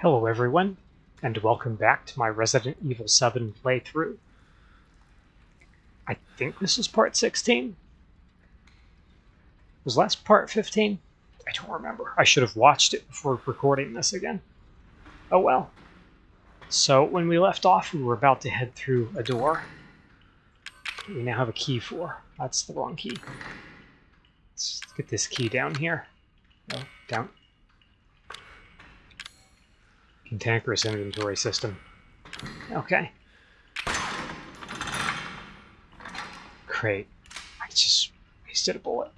Hello everyone, and welcome back to my Resident Evil 7 playthrough. I think this is part 16? Was last part 15? I don't remember. I should have watched it before recording this again. Oh well. So, when we left off, we were about to head through a door. We now have a key for. That's the wrong key. Let's get this key down here. No, down. Cantankerous inventory system. Okay. Great. I just wasted a bullet.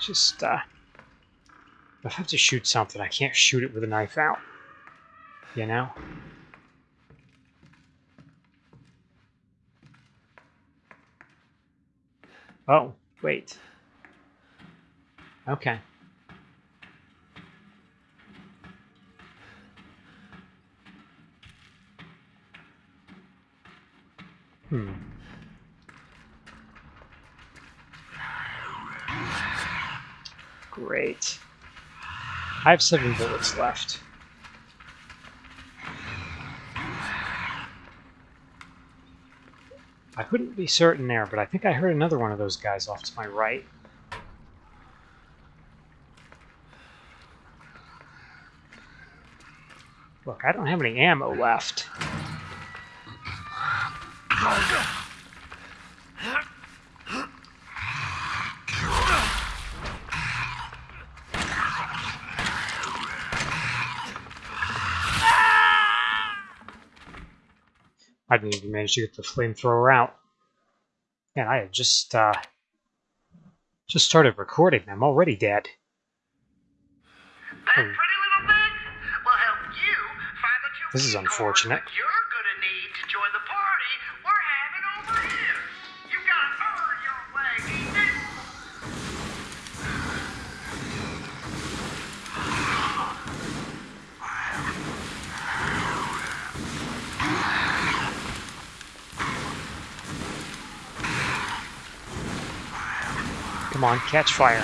Just, uh... I have to shoot something, I can't shoot it with a knife out. You know? Oh, wait. Okay. Hmm. Great. I have seven bullets left. I couldn't be certain there, but I think I heard another one of those guys off to my right. Look, I don't have any ammo left. I didn't even manage to get the flamethrower out. And I had just, uh, just started recording. I'm already dead. That pretty little thing will help you find the two This is unfortunate. Come on, catch fire.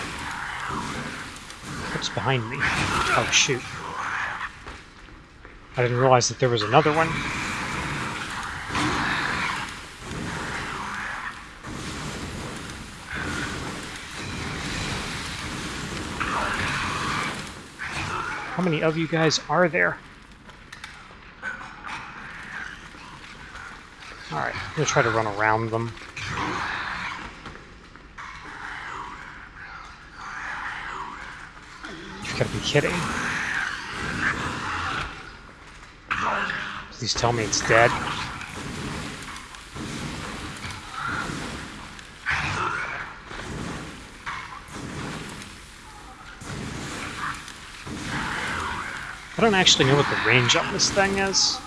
What's behind me? Oh, shoot. I didn't realize that there was another one. How many of you guys are there? Alright, I'm gonna try to run around them. You've got to be kidding. Please tell me it's dead. I don't actually know what the range on this thing is.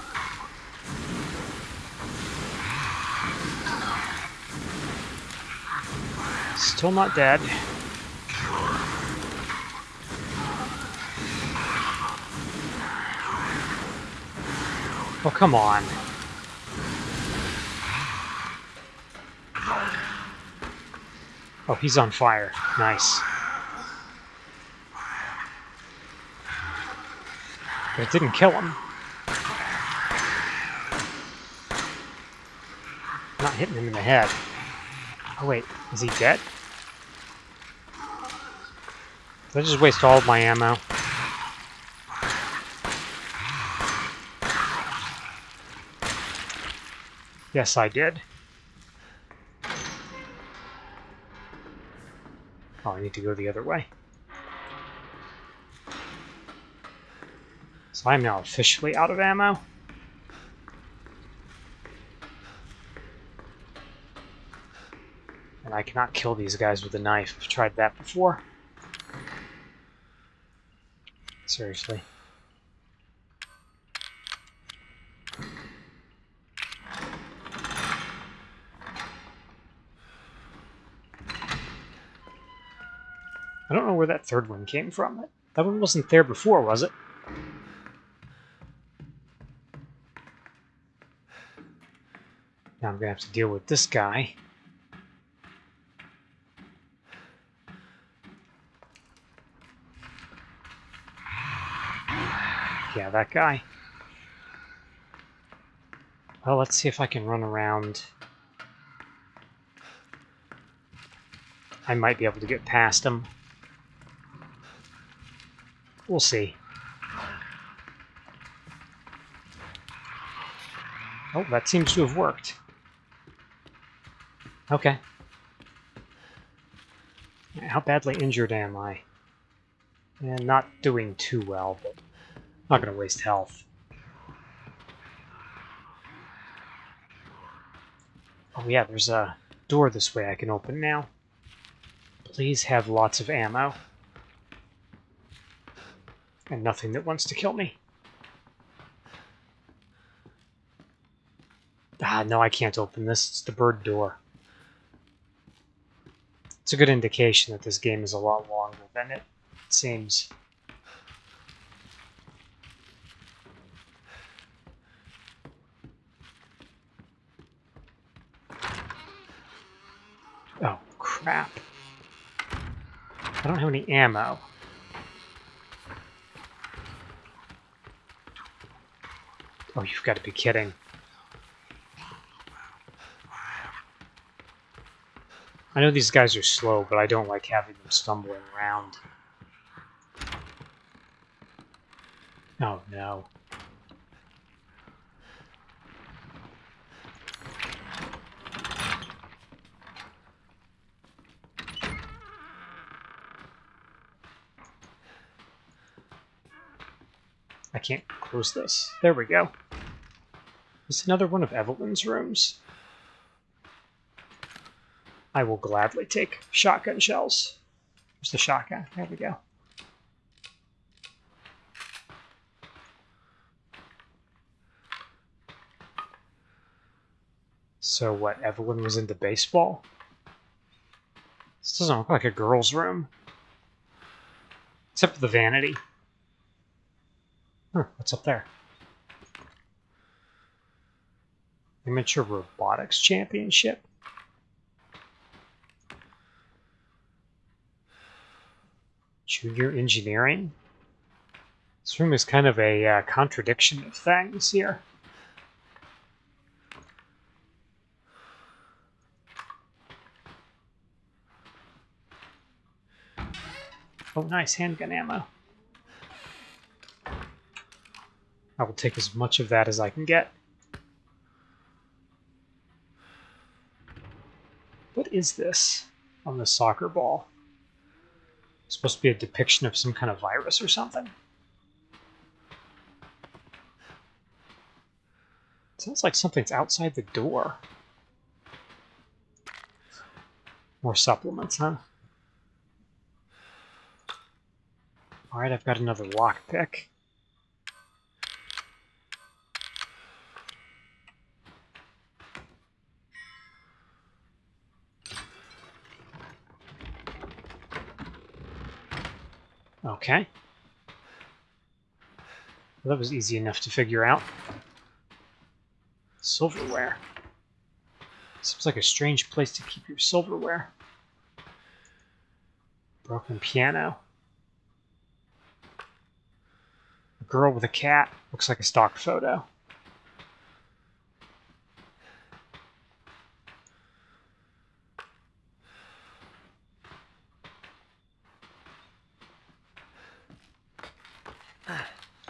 Still not dead. Oh, come on. Oh, he's on fire. Nice. But it didn't kill him. Not hitting him in the head. Oh, wait. Is he dead? Did I just waste all of my ammo? Yes, I did. Oh, I need to go the other way. So I'm now officially out of ammo. And I cannot kill these guys with a knife. I've tried that before. Seriously. I don't know where that third one came from. That one wasn't there before, was it? Now I'm gonna have to deal with this guy. Yeah, that guy. Well, let's see if I can run around. I might be able to get past him. We'll see. Oh, that seems to have worked. Okay. How badly injured am I? And not doing too well, but not going to waste health. Oh yeah, there's a door this way I can open now. Please have lots of ammo. And nothing that wants to kill me. Ah, no, I can't open this. It's the bird door. It's a good indication that this game is a lot longer than it seems. Oh, crap. I don't have any ammo. Oh, you've got to be kidding. I know these guys are slow, but I don't like having them stumbling around. Oh no. I can't close this. There we go. Is another one of Evelyn's rooms? I will gladly take shotgun shells. Where's the shotgun? There we go. So what, Evelyn was into baseball? This doesn't look like a girl's room. Except for the vanity. Huh, what's up there? Amateur Robotics Championship? Junior Engineering? This room is kind of a uh, contradiction of things here. Oh, nice handgun ammo. I will take as much of that as I can get. What is this on the soccer ball? It's supposed to be a depiction of some kind of virus or something? sounds like something's outside the door. More supplements, huh? Alright, I've got another lockpick. Okay. Well, that was easy enough to figure out. Silverware. Seems like a strange place to keep your silverware. Broken piano. A girl with a cat. Looks like a stock photo.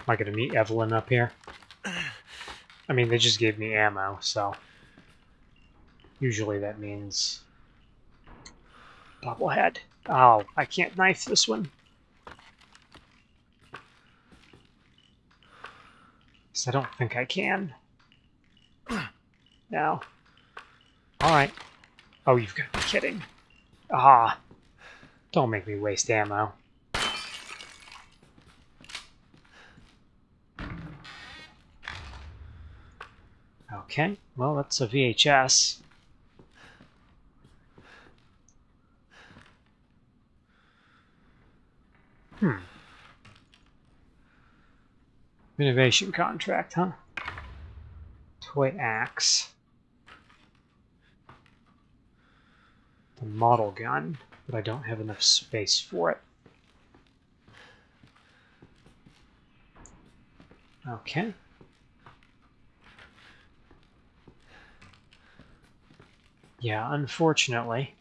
Am I going to meet Evelyn up here? I mean, they just gave me ammo, so... Usually that means... Bobblehead. Oh, I can't knife this one. I don't think I can. No. Alright. Oh, you've got to be kidding. Ah. Don't make me waste ammo. Okay, well, that's a VHS. Hmm. Innovation contract, huh? Toy axe. The model gun, but I don't have enough space for it. Okay. Yeah, unfortunately,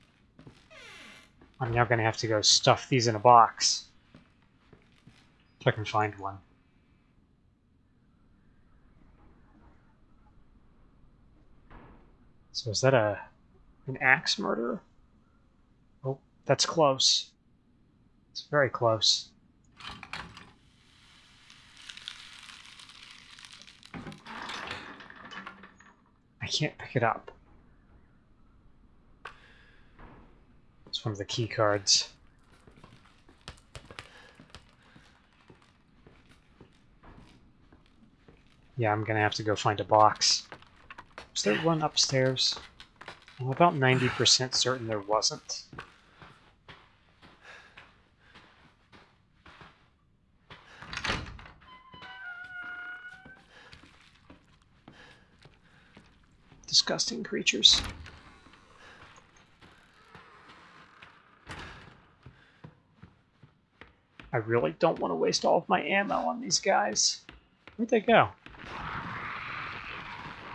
I'm now going to have to go stuff these in a box. If I can find one. So is that a an axe murder? Oh, that's close. It's very close. I can't pick it up. It's one of the key cards. Yeah, I'm gonna have to go find a box. Was there one upstairs? I'm about 90% certain there wasn't. Disgusting creatures. I really don't want to waste all of my ammo on these guys. Where'd they go?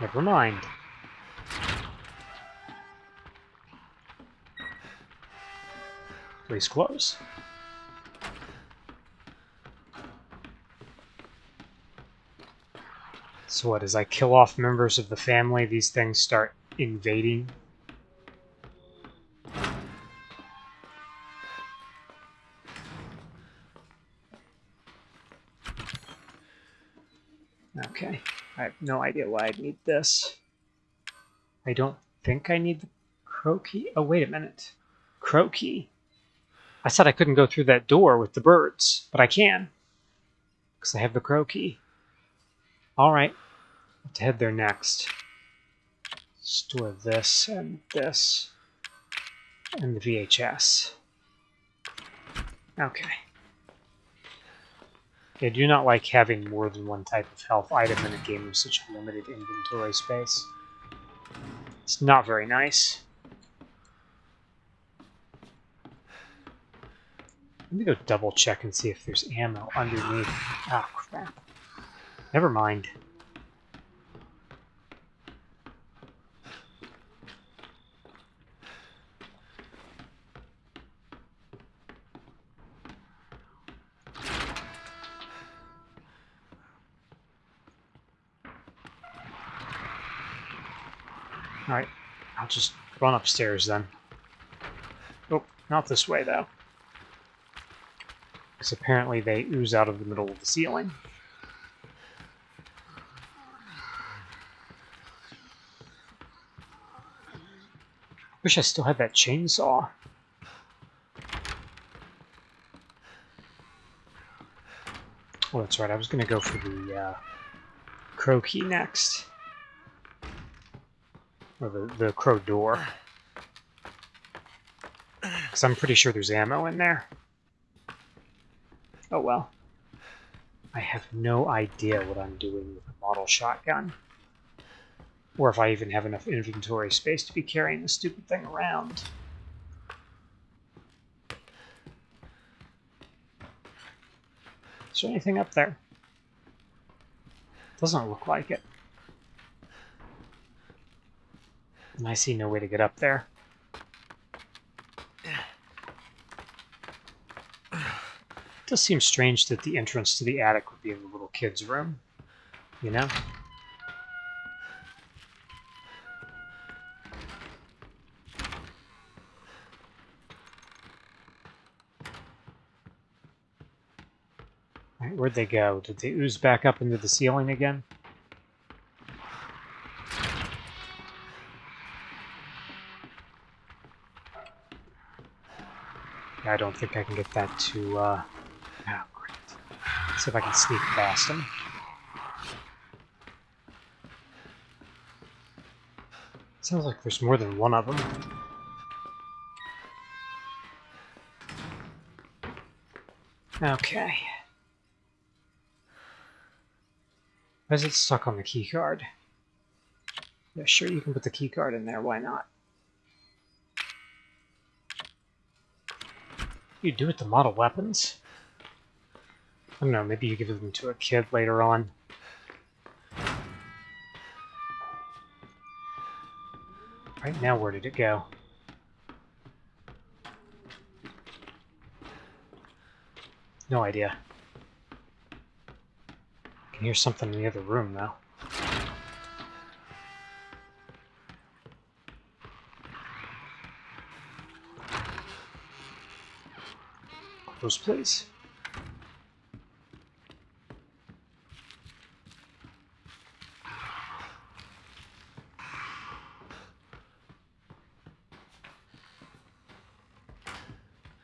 Never mind. Please close. So what, as I kill off members of the family, these things start invading? No idea why I'd need this. I don't think I need the crow key. Oh, wait a minute. Crow key. I said I couldn't go through that door with the birds, but I can. Because I have the crow key. Alright. Let's head there next. Store this and this. And the VHS. Okay. I do not like having more than one type of health item in a game with such limited inventory space. It's not very nice. Let me go double check and see if there's ammo underneath. Ah, crap. Never mind. Alright, I'll just run upstairs then. Oh, not this way though. Because apparently they ooze out of the middle of the ceiling. Wish I still had that chainsaw. Oh, that's right. I was going to go for the uh, crow key next. Or the, the crow door. Because I'm pretty sure there's ammo in there. Oh well. I have no idea what I'm doing with a model shotgun. Or if I even have enough inventory space to be carrying this stupid thing around. Is there anything up there? Doesn't look like it. And I see no way to get up there. It does seem strange that the entrance to the attic would be in the little kid's room. You know? Where'd they go? Did they ooze back up into the ceiling again? I don't think I can get that to, uh... Oh, great. See if I can sneak past him. Sounds like there's more than one of them. Okay. Why is it stuck on the keycard? Yeah, sure, you can put the keycard in there, why not? you do with the model weapons? I don't know, maybe you give them to a kid later on. Right now, where did it go? No idea. I can hear something in the other room, though. Close, please.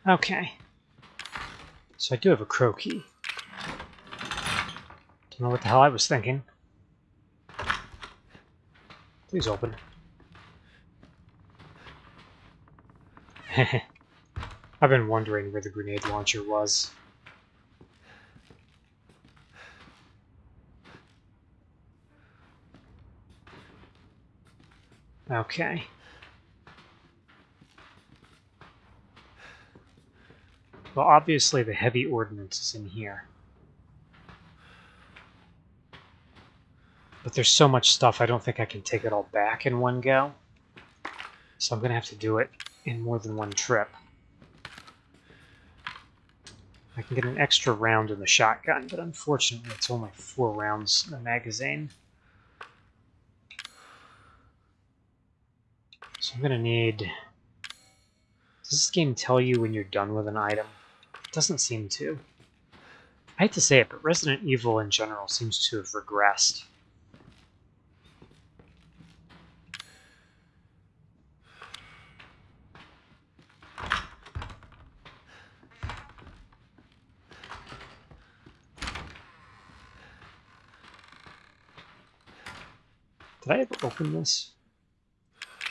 Okay. So I do have a crow key. Don't know what the hell I was thinking. Please open. I've been wondering where the grenade launcher was. Okay. Well, obviously the heavy ordnance is in here. But there's so much stuff, I don't think I can take it all back in one go. So I'm going to have to do it in more than one trip. I can get an extra round in the shotgun, but unfortunately it's only four rounds in the magazine. So I'm going to need... Does this game tell you when you're done with an item? It doesn't seem to. I hate to say it, but Resident Evil in general seems to have regressed. Did I ever open this?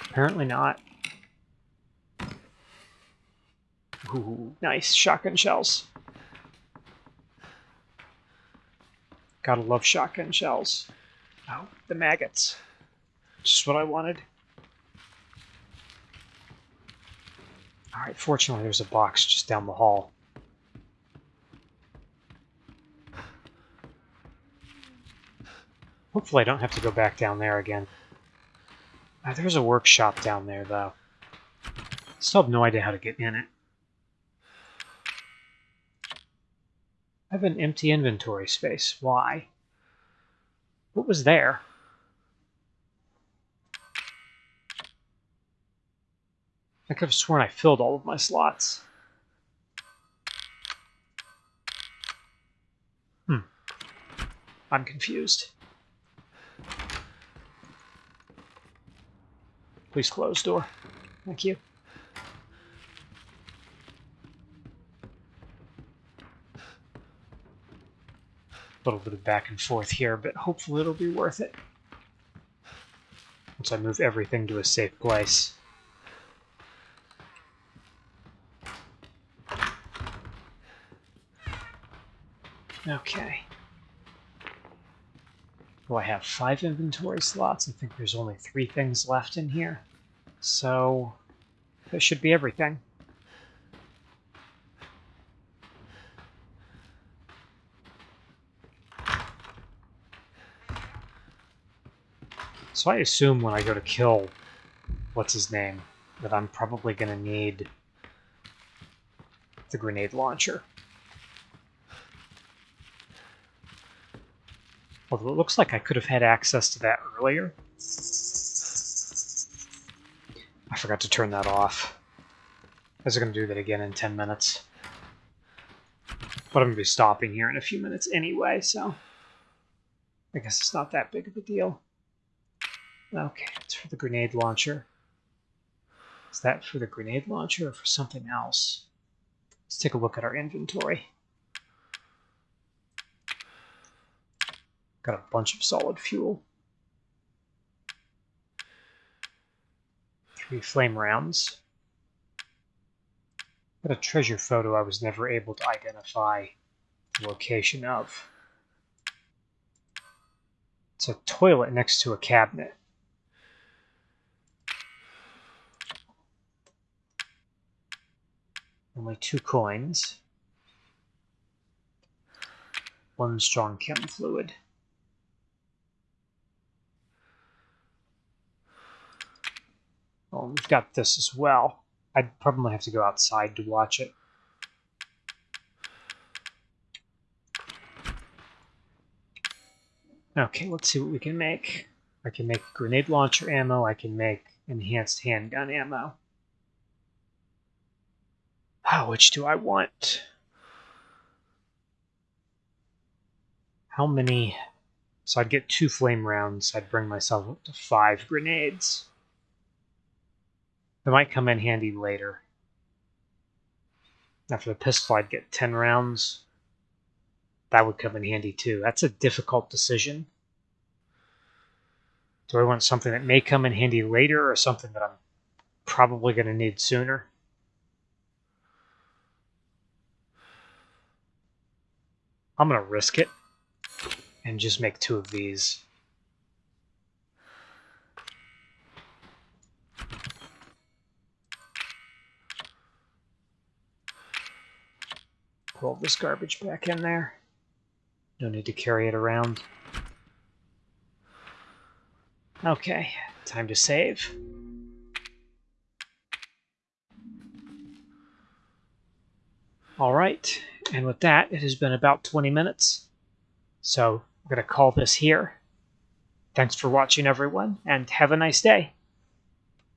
Apparently not. Ooh, nice shotgun shells. Gotta love shotgun shells. Oh, the maggots. Just what I wanted. Alright, fortunately there's a box just down the hall. Hopefully I don't have to go back down there again. Uh, there's a workshop down there, though. Still have no idea how to get in it. I have an empty inventory space. Why? What was there? I could have sworn I filled all of my slots. Hmm. I'm confused. Please close door. Thank you. A little bit of back and forth here, but hopefully it'll be worth it. Once I move everything to a safe place. Okay. Well, I have five inventory slots. I think there's only three things left in here. So, that should be everything. So I assume when I go to kill, what's his name, that I'm probably going to need the grenade launcher. Although it looks like I could have had access to that earlier. I forgot to turn that off. I was going to do that again in 10 minutes. But I'm going to be stopping here in a few minutes anyway, so... I guess it's not that big of a deal. Okay, it's for the grenade launcher. Is that for the grenade launcher or for something else? Let's take a look at our inventory. Got a bunch of solid fuel. Three flame rounds. Got a treasure photo I was never able to identify the location of. It's a toilet next to a cabinet. Only two coins. One strong chem fluid. Well, we've got this as well. I'd probably have to go outside to watch it. Okay, let's see what we can make. I can make grenade launcher ammo. I can make enhanced handgun ammo. Oh, which do I want? How many? So I'd get two flame rounds. I'd bring myself up to five grenades. They might come in handy later. For the pistol, I'd get 10 rounds. That would come in handy too. That's a difficult decision. Do I want something that may come in handy later or something that I'm probably going to need sooner? I'm going to risk it and just make two of these. Pull this garbage back in there. No need to carry it around. Okay, time to save. All right, and with that, it has been about 20 minutes. So I'm going to call this here. Thanks for watching, everyone, and have a nice day.